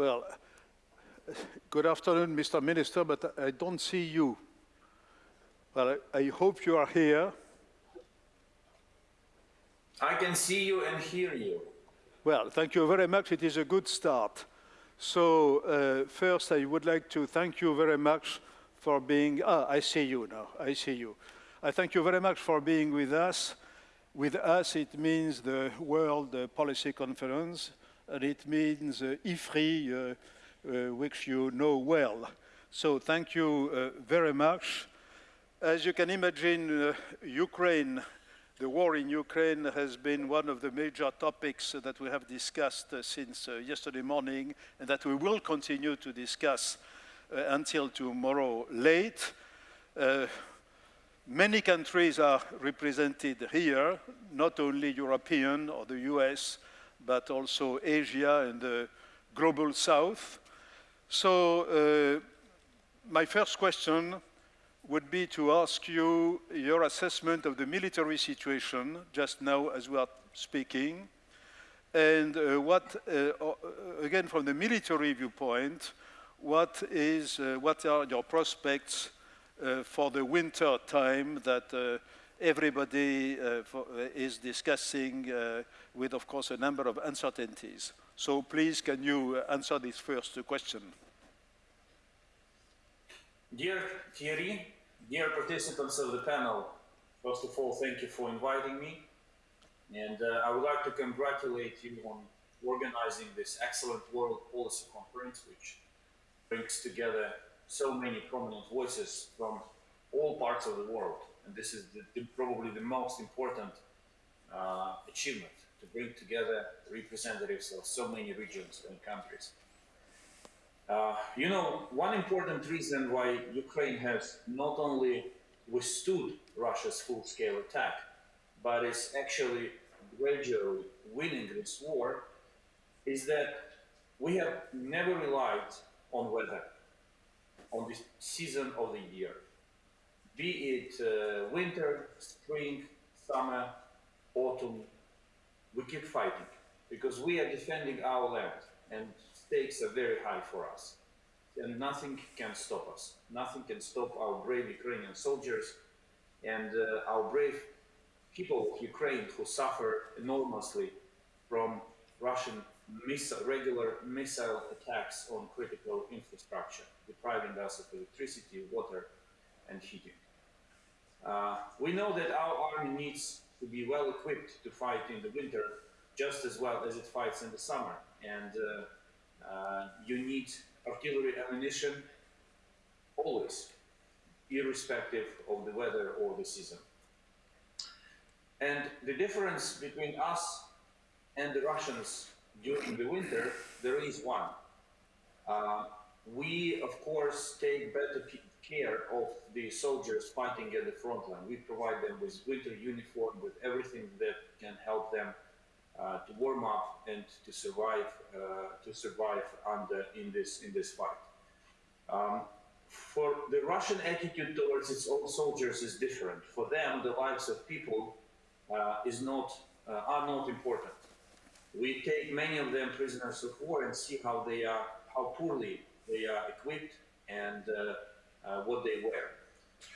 Well, good afternoon, Mr. Minister, but I don't see you. Well, I, I hope you are here. I can see you and hear you. Well, thank you very much. It is a good start. So uh, first, I would like to thank you very much for being, ah, I see you now, I see you. I thank you very much for being with us. With us, it means the World Policy Conference, and it means uh, IFRI, uh, uh, which you know well. So thank you uh, very much. As you can imagine, uh, Ukraine, the war in Ukraine has been one of the major topics that we have discussed uh, since uh, yesterday morning and that we will continue to discuss until tomorrow late. Many countries are represented here, not only European or the US, but also Asia and the global south. So uh, my first question would be to ask you your assessment of the military situation just now as we are speaking, and uh, what, uh, again, from the military viewpoint, what is, uh, what are your prospects uh, for the winter time that uh, everybody uh, for, is discussing with, of course, a number of uncertainties. So please, can you answer this first question? Dear Thierry, dear participants of the panel, first of all, thank you for inviting me. And uh, I would like to congratulate you on organizing this excellent World Policy Conference, which brings together so many prominent voices from all parts of the world. And this is the, the, probably the most important uh, achievement to bring together representatives of so many regions and countries. Uh, you know, one important reason why Ukraine has not only withstood Russia's full-scale attack, but is actually gradually winning this war, is that we have never relied on weather on the season of the year. Be it uh, winter, spring, summer, autumn, we keep fighting because we are defending our land and stakes are very high for us. And nothing can stop us. Nothing can stop our brave Ukrainian soldiers and uh, our brave people of Ukraine who suffer enormously from Russian missile, regular missile attacks on critical infrastructure, depriving us of electricity, water, and heating. Uh, we know that our army needs to be well equipped to fight in the winter just as well as it fights in the summer. And uh, uh, you need artillery ammunition always, irrespective of the weather or the season. And the difference between us and the Russians during the winter, there is one. Uh, we, of course, take better soldiers fighting at the front line. We provide them with winter uniform, with everything that can help them uh, to warm up and to survive uh, to survive under in this in this fight. Um, for the Russian attitude towards its own soldiers is different. For them, the lives of people uh, is not uh, are not important. We take many of them prisoners of war and see how they are, how poorly they are equipped and uh, uh, what they wear.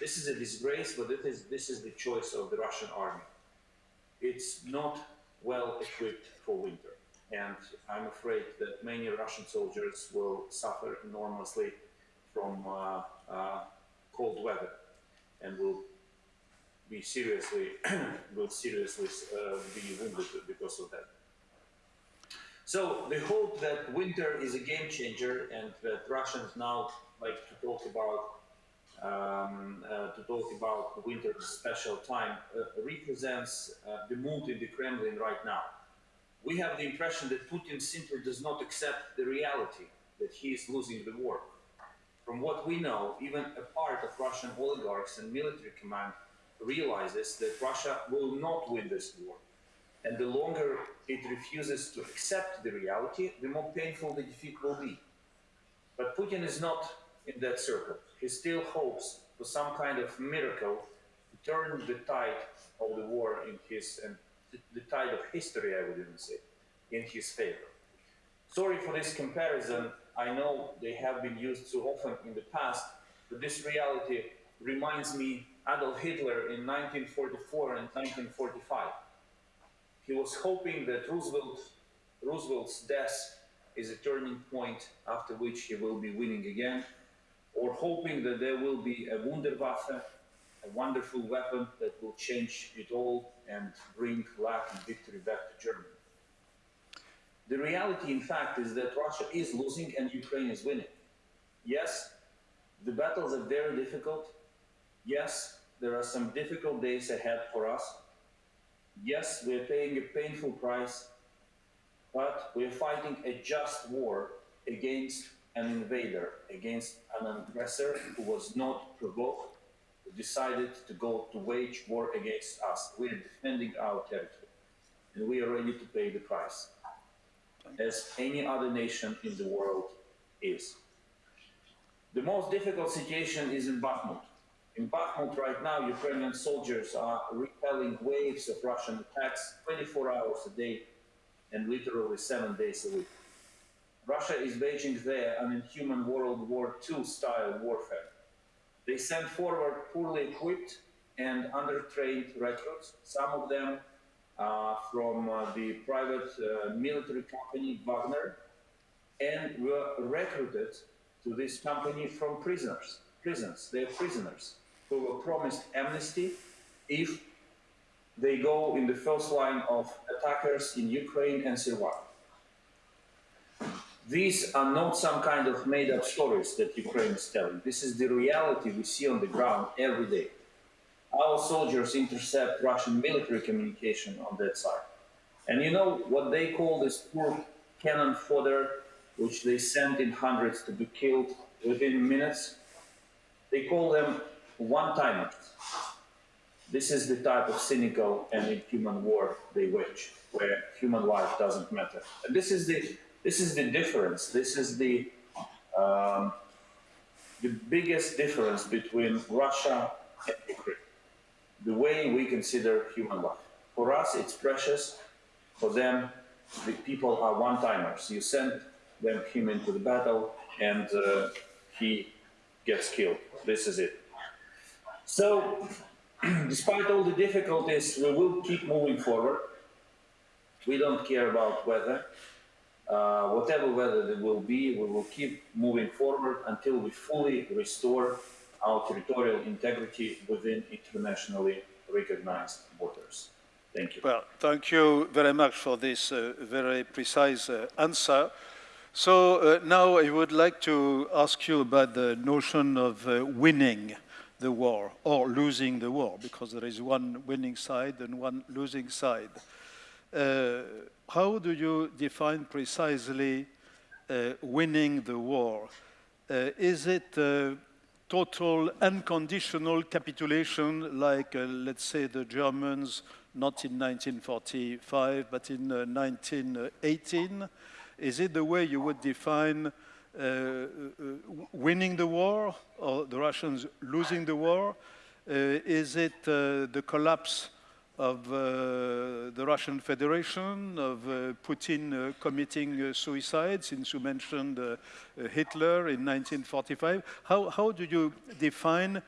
This is a disgrace, but this is the choice of the Russian army. It's not well equipped for winter. And I'm afraid that many Russian soldiers will suffer enormously from uh, uh, cold weather and will be seriously will seriously uh, be wounded because of that. So the hope that winter is a game changer and that Russians now like to talk about um, uh, to talk about winter special time uh, represents uh, the mood in the Kremlin right now. We have the impression that Putin simply does not accept the reality that he is losing the war. From what we know, even a part of Russian oligarchs and military command realizes that Russia will not win this war and the longer it refuses to accept the reality, the more painful the defeat will be. But Putin is not in that circle. He still hopes for some kind of miracle to turn the tide of the war in his, and the tide of history, I would even say, in his favor. Sorry for this comparison. I know they have been used so often in the past, but this reality reminds me Adolf Hitler in 1944 and 1945. He was hoping that Roosevelt, Roosevelt's death is a turning point after which he will be winning again, or hoping that there will be a Wunderwaffe, a wonderful weapon that will change it all and bring luck and victory back to Germany. The reality, in fact, is that Russia is losing and Ukraine is winning. Yes, the battles are very difficult. Yes, there are some difficult days ahead for us. Yes, we're paying a painful price, but we're fighting a just war against an invader, against an aggressor who was not provoked, who decided to go to wage war against us. We're defending our territory, and we are ready to pay the price, as any other nation in the world is. The most difficult situation is in Bakhmut. In Bakhmut right now, Ukrainian soldiers are repelling waves of Russian attacks 24 hours a day and literally seven days a week. Russia is waging there an inhuman World War II style warfare. They send forward poorly equipped and undertrained recruits, some of them uh, from uh, the private uh, military company Wagner, and were recruited to this company from prisoners. Prisons, they're prisoners who were promised amnesty if they go in the first line of attackers in Ukraine and survive. These are not some kind of made up stories that Ukraine is telling. This is the reality we see on the ground every day. Our soldiers intercept Russian military communication on that side. And you know what they call this poor cannon fodder, which they send in hundreds to be killed within minutes? They call them one-timers. This is the type of cynical and inhuman war they wage, where human life doesn't matter. And this is the this is the difference. This is the um, the biggest difference between Russia and Ukraine. The way we consider human life. For us, it's precious. For them, the people are one-timers. You send them him into the battle, and uh, he gets killed. This is it. So, despite all the difficulties, we will keep moving forward. We don't care about weather. Uh, whatever weather there will be, we will keep moving forward until we fully restore our territorial integrity within internationally recognized borders. Thank you. Well, thank you very much for this uh, very precise uh, answer. So uh, now I would like to ask you about the notion of uh, winning the war or losing the war, because there is one winning side and one losing side. Uh, how do you define precisely uh, winning the war? Uh, is it total unconditional capitulation like, uh, let's say, the Germans, not in 1945, but in uh, 1918? Is it the way you would define uh, winning the war or the Russians losing the war? Is it the collapse of uh, the Russian Federation, of uh, Putin uh, committing suicide, since you mentioned Hitler in 1945. How, how do you define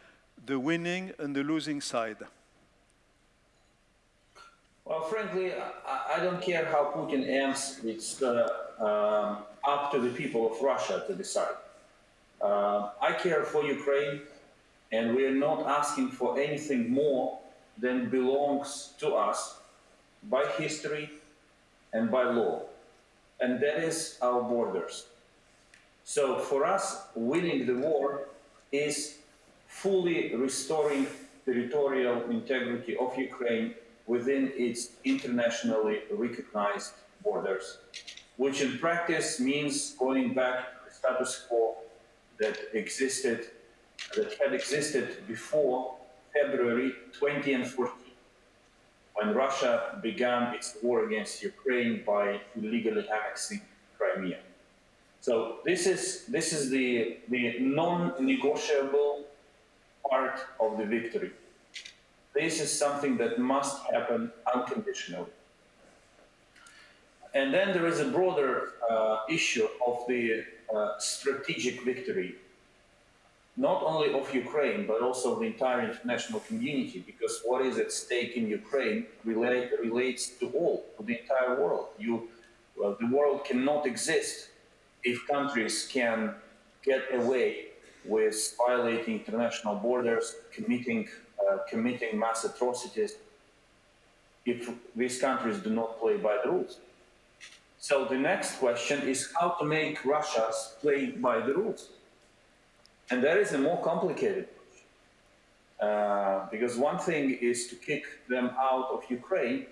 the winning and the losing side? Well, frankly, I, I don't care how Putin ends. It's uh, um, up to the people of Russia to decide. Uh, I care for Ukraine, and we are not asking for anything more than belongs to us by history and by law. And that is our borders. So for us, winning the war is fully restoring territorial integrity of Ukraine within its internationally recognized borders, which in practice means going back to the status quo that existed, that had existed before February 20 and 14, when Russia began its war against Ukraine by illegally annexing Crimea. So this is, this is the, the non-negotiable part of the victory. This is something that must happen unconditionally. And then there is a broader uh, issue of the uh, strategic victory, not only of Ukraine, but also the entire international community, because what is at stake in Ukraine relate, relates to all, to the entire world. You, well, the world cannot exist if countries can get away with violating international borders, committing, uh, committing mass atrocities, if these countries do not play by the rules. So the next question is how to make Russia play by the rules. And that is a more complicated. Uh, because one thing is to kick them out of Ukraine,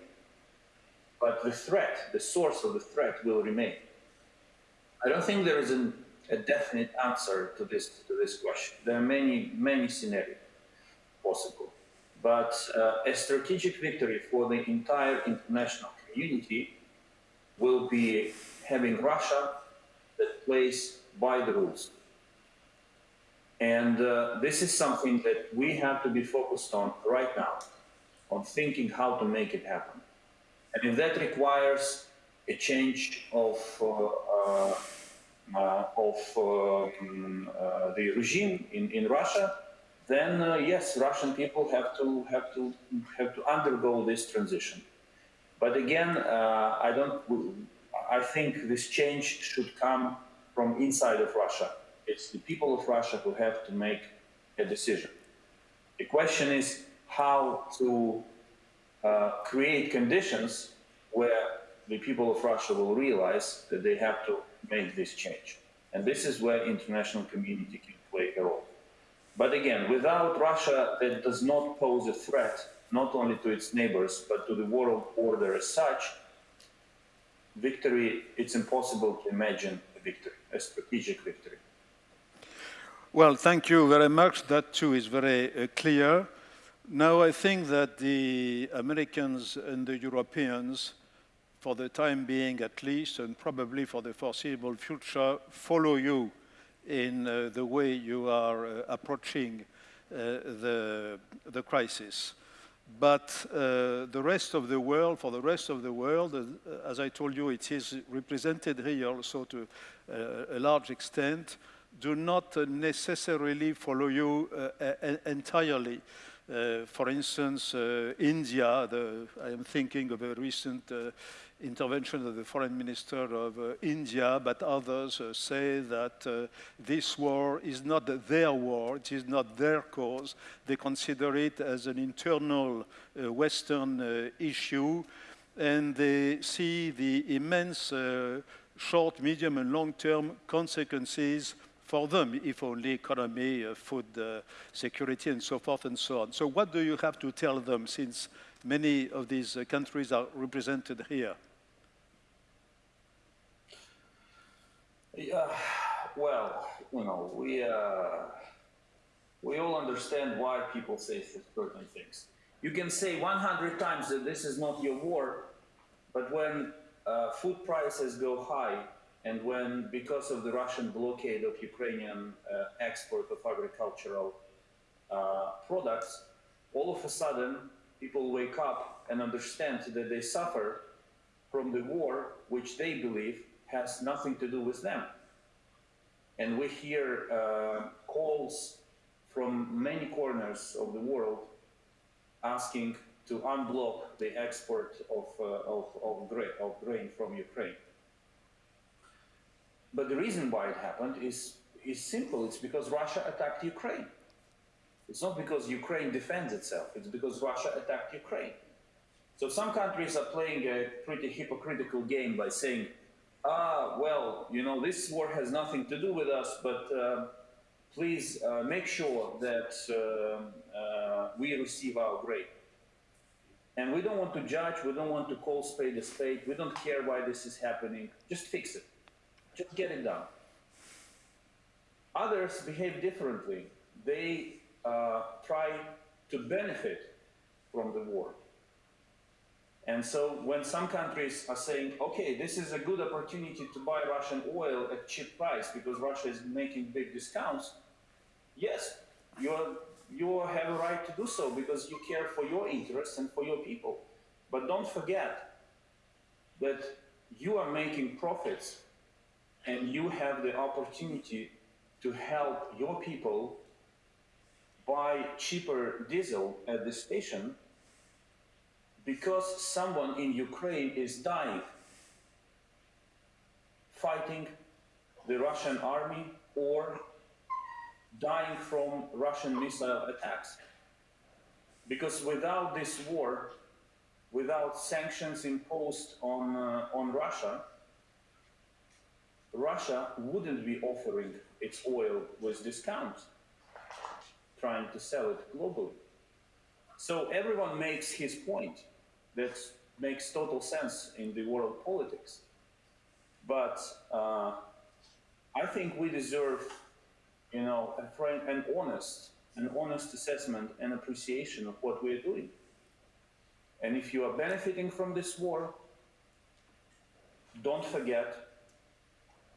but the threat, the source of the threat will remain. I don't think there is an, a definite answer to this, to this question. There are many, many scenarios possible. But uh, a strategic victory for the entire international community will be having Russia that plays by the rules. And uh, this is something that we have to be focused on right now, on thinking how to make it happen. And if that requires a change of, uh, uh, uh of um, the regime in, in Russia, then yes, Russian people have to, have, to, have to undergo this transition. But again, I don't I think this change should come from inside of Russia. It's the people of Russia who have to make a decision. The question is how to uh, create conditions where the people of Russia will realize that they have to make this change. And this is where international community can play a role. But again, without Russia that does not pose a threat, not only to its neighbors, but to the world order as such, victory, it's impossible to imagine a victory, a strategic victory. Well, thank you very much. That too is very uh, clear. Now I think that the Americans and the Europeans, for the time being at least, and probably for the foreseeable future, follow you in uh, the way you are uh, approaching uh, the, the crisis. But uh, the rest of the world, for the rest of the world, as I told you, it is represented here also to uh, a large extent, do not necessarily follow you uh, entirely. Uh, for instance, uh, India, the, I am thinking of a recent intervention of the foreign minister of uh, India, but others uh, say that uh, this war is not their war, it is not their cause. They consider it as an internal uh, Western uh, issue, and they see the immense uh, short, medium, and long-term consequences for them, if only economy, food security, and so forth and so on. So what do you have to tell them since many of these uh, countries are represented here. Yeah, well, you know, we uh, we all understand why people say certain things. You can say 100 times that this is not your war, but when uh, food prices go high and when, because of the Russian blockade of Ukrainian uh, export of agricultural uh, products, all of a sudden people wake up and understand that they suffer from the war, which they believe has nothing to do with them. And we hear uh, calls from many corners of the world asking to unblock the export of, uh, of, of, of grain from Ukraine. But the reason why it happened is, is simple. It's because Russia attacked Ukraine. It's not because Ukraine defends itself, it's because Russia attacked Ukraine. So some countries are playing a pretty hypocritical game by saying, ah, well, you know, this war has nothing to do with us, but uh, please uh, make sure that uh, uh we receive our grain. And we don't want to judge, we don't want to call spade a spade, we don't care why this is happening, just fix it, just get it done. Others behave differently. They uh, try to benefit from the war. And so when some countries are saying, okay, this is a good opportunity to buy Russian oil at cheap price because Russia is making big discounts, yes, you, you have a right to do so because you care for your interests and for your people. But don't forget that you are making profits and you have the opportunity to help your people buy cheaper diesel at the station because someone in Ukraine is dying fighting the Russian army or dying from Russian missile attacks. Because without this war, without sanctions imposed on, uh, on Russia, Russia wouldn't be offering its oil with discounts, trying to sell it globally. So everyone makes his point. That makes total sense in the world politics. But uh, I think we deserve, you know, a frank and honest, an honest assessment and appreciation of what we're doing. And if you are benefiting from this war, don't forget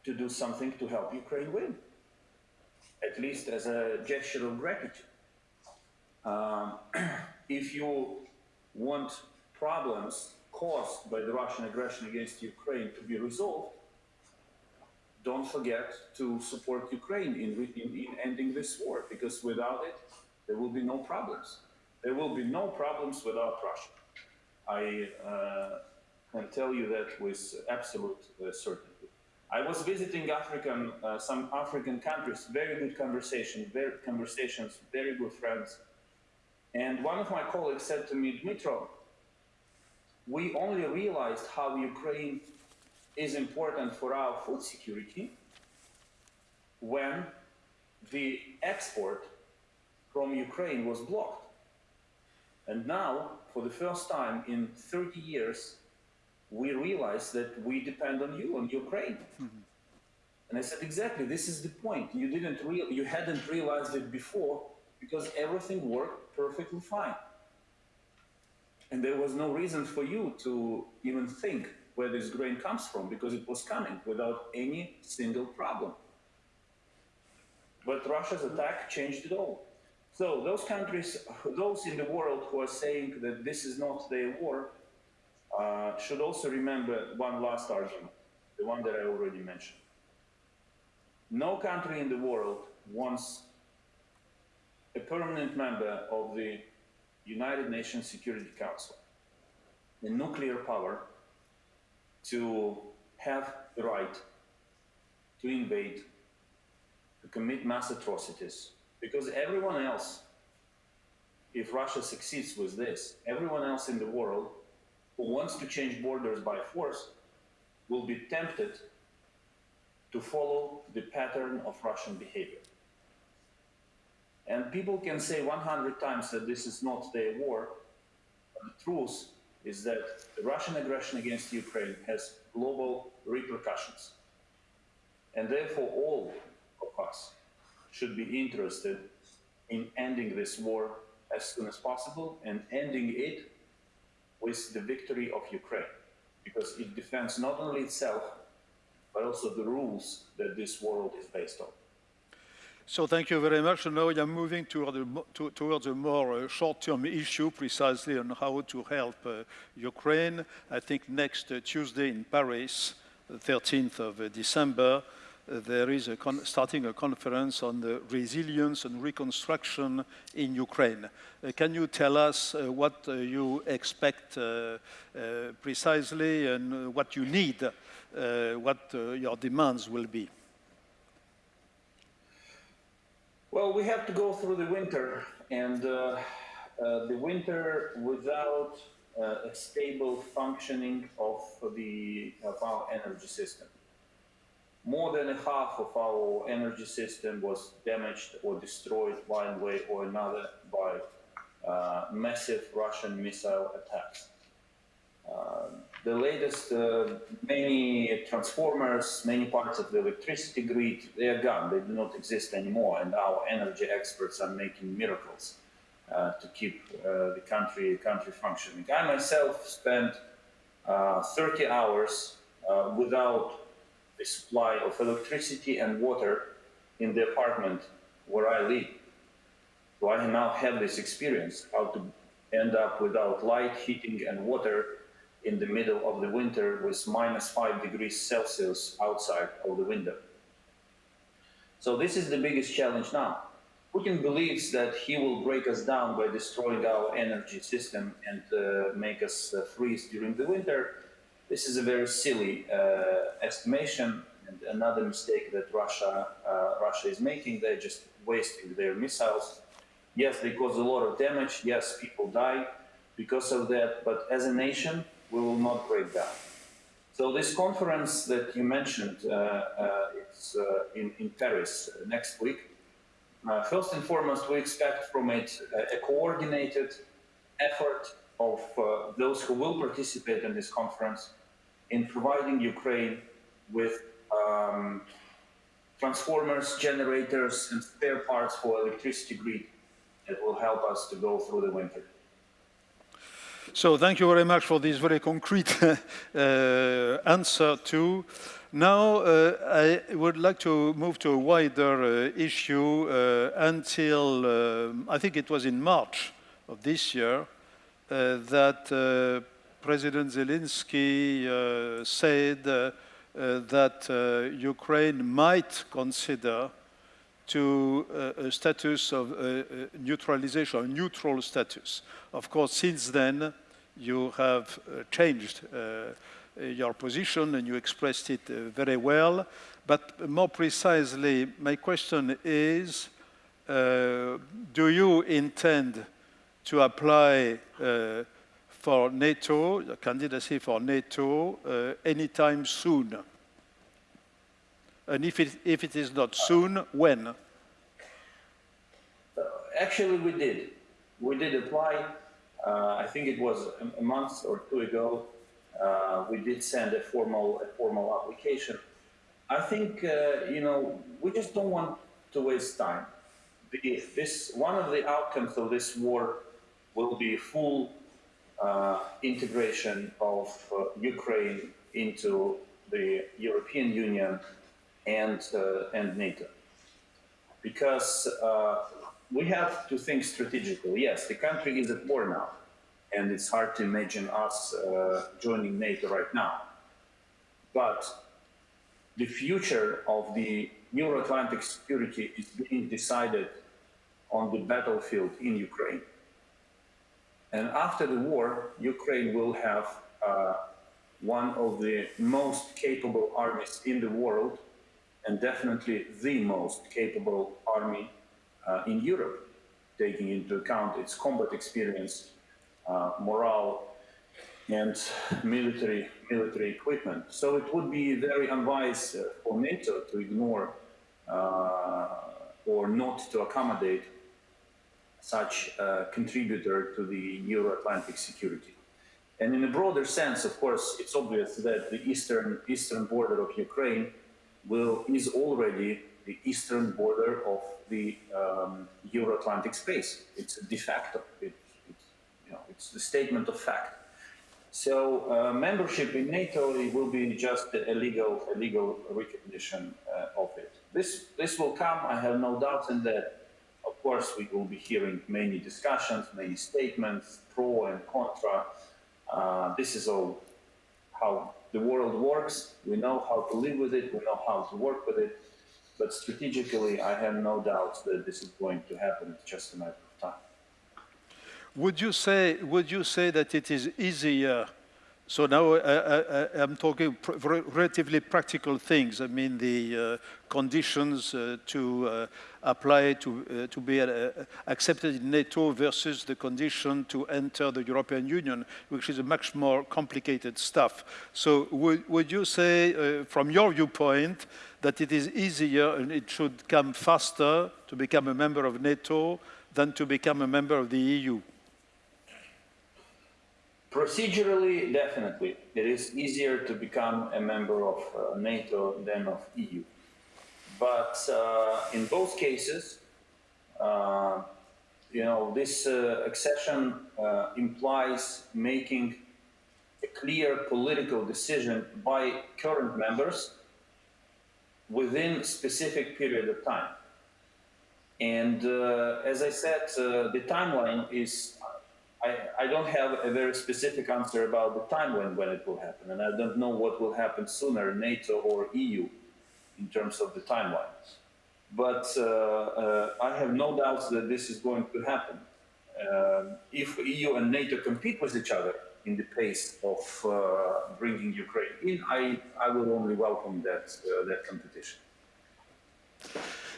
to do something to help Ukraine win, at least as a gesture of gratitude. Um, if you want problems caused by the Russian aggression against Ukraine to be resolved, don't forget to support Ukraine in, in, in, ending this war, because without it, there will be no problems. There will be no problems without Russia. I uh, can tell you that with absolute uh, certainty. I was visiting African, uh, some African countries, very good conversation, very conversations, very good friends. And one of my colleagues said to me, Dmitro, we only realized how Ukraine is important for our food security when the export from Ukraine was blocked. And now, for the first time in 30 years, we realize that we depend on you, on Ukraine. Mm -hmm. And I said, exactly, this is the point. You didn't real, you hadn't realized it before because everything worked perfectly fine. And there was no reason for you to even think where this grain comes from because it was coming without any single problem. But Russia's attack changed it all. So those countries, those in the world who are saying that this is not their war, uh, should also remember one last argument, the one that I already mentioned. No country in the world wants a permanent member of the United Nations Security Council, a nuclear power, to have the right to invade, to commit mass atrocities, because everyone else, if Russia succeeds with this, everyone else in the world who wants to change borders by force will be tempted to follow the pattern of Russian behavior. And people can say 100 times that this is not their war, but the truth is that the Russian aggression against Ukraine has global repercussions. And therefore all of us should be interested in ending this war as soon as possible and ending it with the victory of Ukraine, because it defends not only itself, but also the rules that this world is based on. So thank you very much. Now I'm moving toward to, towards a more uh, short-term issue, precisely on how to help uh, Ukraine. I think next uh, Tuesday in Paris, the 13th of uh, December, there is a starting a conference on the resilience and reconstruction in Ukraine. Uh, can you tell us what you expect precisely and what you need, what your demands will be? Well, we have to go through the winter, and uh, uh, the winter without uh, a stable functioning of the of our energy system. More than half of our energy system was damaged or destroyed one way or another by uh, massive Russian missile attacks. Uh, the latest, uh, many transformers, many parts of the electricity grid, they are gone. They do not exist anymore. And our energy experts are making miracles uh, to keep uh, the country, country functioning. I myself spent uh, 30 hours without a supply of electricity and water in the apartment where I live. So I now have this experience, how to end up without light, heating, and water in the middle of the winter with minus 5 degrees Celsius outside of the window. So this is the biggest challenge now. Putin believes that he will break us down by destroying our energy system and uh, make us uh, freeze during the winter. This is a very silly uh, estimation and another mistake that Russia, uh, Russia is making. They're just wasting their missiles. Yes, they cause a lot of damage. Yes, people die because of that. But as a nation, we will not break down. So this conference that you mentioned, uh, uh, it's uh, in, in Paris next week. first and foremost, we expect from it a coordinated effort of those who will participate in this conference in providing Ukraine with um, transformers, generators, and spare parts for electricity grid that will help us to go through the winter. So thank you very much for this very concrete uh, answer too. Now uh, I would like to move to a wider uh, issue uh, until, uh, I think it was in March of this year, uh, that President Zelensky uh, said uh, uh, that Ukraine might consider to a status of neutralization, a neutral status. Of course, since then, you have uh, changed uh, your position and you expressed it uh, very well. But more precisely, my question is, do you intend to apply for NATO, the candidacy for NATO, uh, anytime soon? And if it, if it is not soon, when? Actually, we did. We did apply uh, I think it was a, month or two ago, uh, we did send a formal, a formal application. I think, uh, you know, we just don't want to waste time. This, one of the outcomes of this war will be full uh, integration of uh, Ukraine into the European Union and, uh, and NATO. Because we have to think strategically. Yes, the country is at war now, and it's hard to imagine us uh, joining NATO right now. But the future of the Euro-Atlantic security is being decided on the battlefield in Ukraine. And after the war, Ukraine will have uh, one of the most capable armies in the world, and definitely the most capable army uh, in Europe, taking into account its combat experience, uh, morale, and military military equipment. So it would be very unwise uh, for NATO to ignore or not to accommodate such a contributor to the Euro-Atlantic security. And in a broader sense, of course, it's obvious that the eastern eastern border of Ukraine will is already the eastern border of the um, Euro-Atlantic space. It's a de facto. It, it's, you know, it's the statement of fact. So uh, membership in NATO will be just a legal, a legal recognition uh, of it. This, this will come, I have no doubt in that. Of course, we will be hearing many discussions, many statements, pro and contra. Uh, this is all how the world works. We know how to live with it. We know how to work with it. But strategically, I have no doubt that this is going to happen. It's just a matter of time. Would you say, would you say that it is easier so now uh, I, am talking pr relatively practical things. I mean the uh, conditions uh, to uh, apply to, uh, to be uh, accepted in NATO versus the condition to enter the European Union, which is a much more complicated stuff. So would, would you say, from your viewpoint, that it is easier and it should come faster to become a member of NATO than to become a member of the EU? Procedurally, definitely, it is easier to become a member of uh, NATO than of EU. But uh, in both cases, uh, you know, this uh, accession uh, implies making a clear political decision by current members within specific period of time. And uh, as I said, the timeline is I, I don't have a very specific answer about the time when, it will happen, and I don't know what will happen sooner, NATO or EU, in terms of the timelines. But uh, uh, I have no doubts that this is going to happen. Uh, if EU and NATO compete with each other in the pace of uh, bringing Ukraine in, I, I will only welcome that, uh, that competition.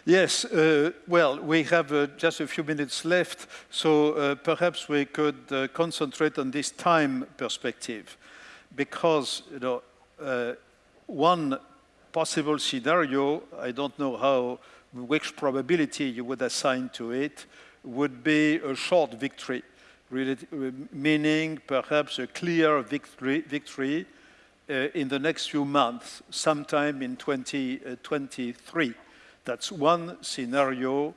Yes, uh, well, we have uh, just a few minutes left, so uh, perhaps we could uh, concentrate on this time perspective, because you know, uh, one possible scenario, I don't know how, which probability you would assign to it, would be a short victory, meaning perhaps a clear victory, victory uh, in the next few months, sometime in 2023. That's one scenario,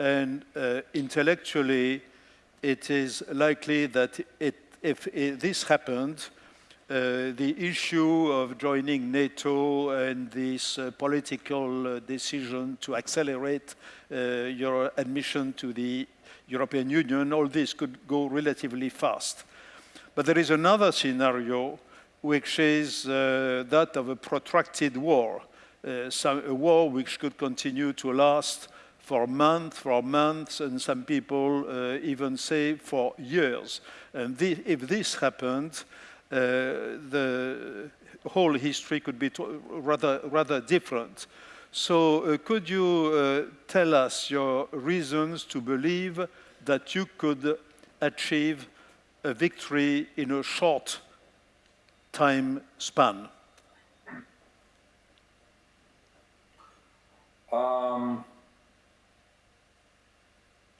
and uh, intellectually, it is likely that it, if it, this happened, uh, the issue of joining NATO and this uh, political uh, decision to accelerate uh, your admission to the European Union, all this could go relatively fast. But there is another scenario, which is uh, that of a protracted war some, a war which could continue to last for months, for months, and some people uh, even say for years. And the, if this happened, uh, the whole history could be rather, rather different. So uh, could you uh, tell us your reasons to believe that you could achieve a victory in a short time span? Um,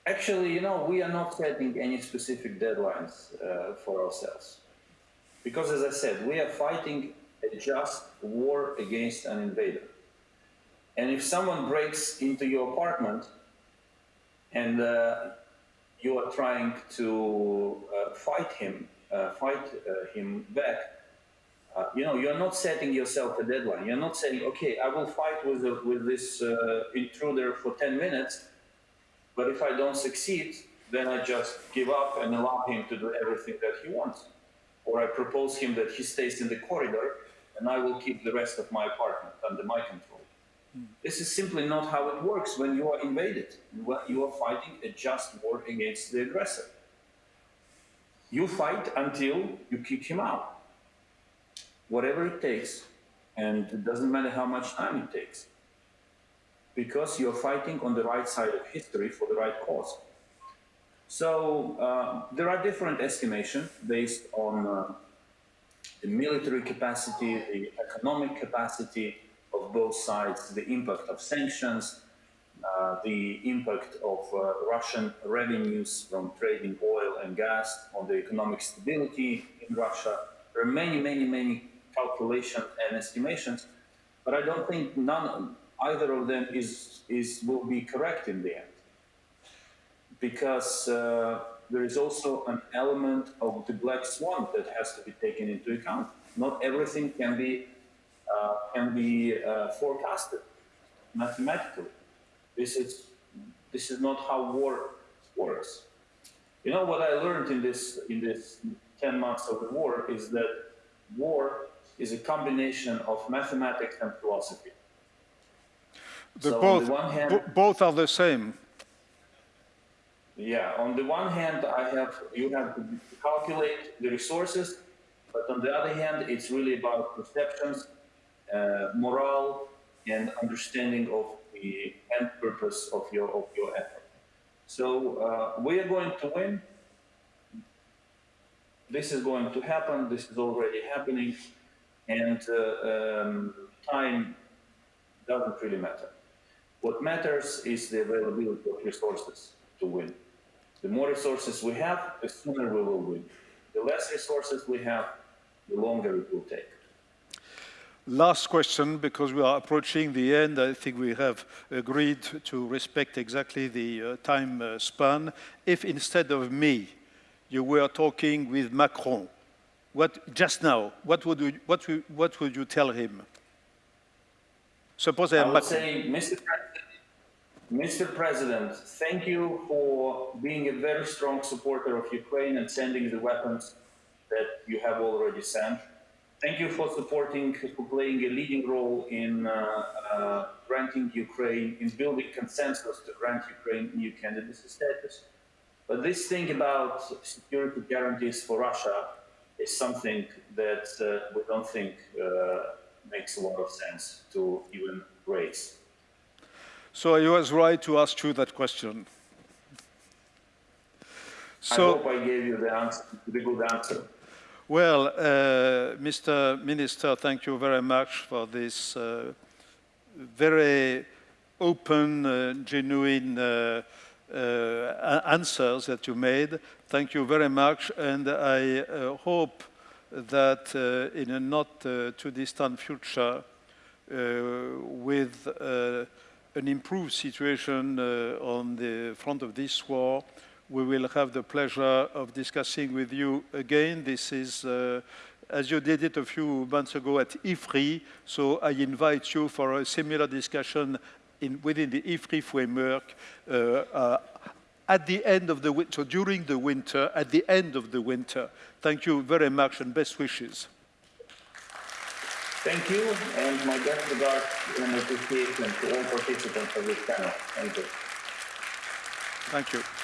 actually, you know, we are not setting any specific deadlines uh, for ourselves. Because as I said, we are fighting a just war against an invader. And if someone breaks into your apartment and uh, you are trying to uh, fight him, uh, fight uh, him back, uh, you know, you're not setting yourself a deadline. You're not saying, okay, I will fight with, the, with this uh, intruder for 10 minutes, but if I don't succeed, then I just give up and allow him to do everything that he wants. Or I propose him that he stays in the corridor and I will keep the rest of my apartment under my control. Mm. This is simply not how it works when you are invaded, when you are fighting a just war against the aggressor. You fight until you kick him out whatever it takes, and it doesn't matter how much time it takes, because you're fighting on the right side of history for the right cause. So uh, there are different estimations based on uh, the military capacity, the economic capacity of both sides, the impact of sanctions, uh, the impact of uh, Russian revenues from trading oil and gas on the economic stability in Russia. There are many, many, many calculations and estimations, but I don't think none, either of them is, is, will be correct in the end. Because uh, there is also an element of the black swan that has to be taken into account. Not everything can be, uh, can be uh, forecasted mathematically. This is, this is not how war works. You know what I learned in this, in this 10 months of the war is that war is a combination of mathematics and philosophy. so both, hand, both are the same. Yeah, on the one hand, I have you have to calculate the resources, but on the other hand, it's really about perceptions, uh, morale, and understanding of the end purpose of your of your effort. So uh, we are going to win. This is going to happen. This is already happening and uh, um, time doesn't really matter. What matters is the availability of resources to win. The more resources we have, the sooner we will win. The less resources we have, the longer it will take. Last question, because we are approaching the end. I think we have agreed to respect exactly the uh, time uh, span. If instead of me, you were talking with Macron, what, just now, what would, you, what, what would you tell him? Suppose I, I would say, Mr. President, Mr. President, thank you for being a very strong supporter of Ukraine and sending the weapons that you have already sent. Thank you for supporting, for playing a leading role in uh, uh, granting Ukraine, in building consensus to grant Ukraine EU candidacy status. But this thing about security guarantees for Russia is something that uh, we don't think uh, makes a lot of sense to even raise. So I was right to ask you that question. I hope I gave you the answer, the good answer. Well, uh, Mr. Minister, thank you very much for this uh, very open, uh, genuine Uh, answers that you made. Thank you very much, and I uh, hope that uh, in a not uh, too distant future, with an improved situation on the front of this war, we will have the pleasure of discussing with you again. This is, uh, as you did it a few months ago at IFRI, so I invite you for a similar discussion in, within the IFRI framework uh, uh, at the end of the winter, so during the winter, at the end of the winter. Thank you very much and best wishes. Thank you, and my best regards and appreciation to all participants of this panel. Thank you. Thank you.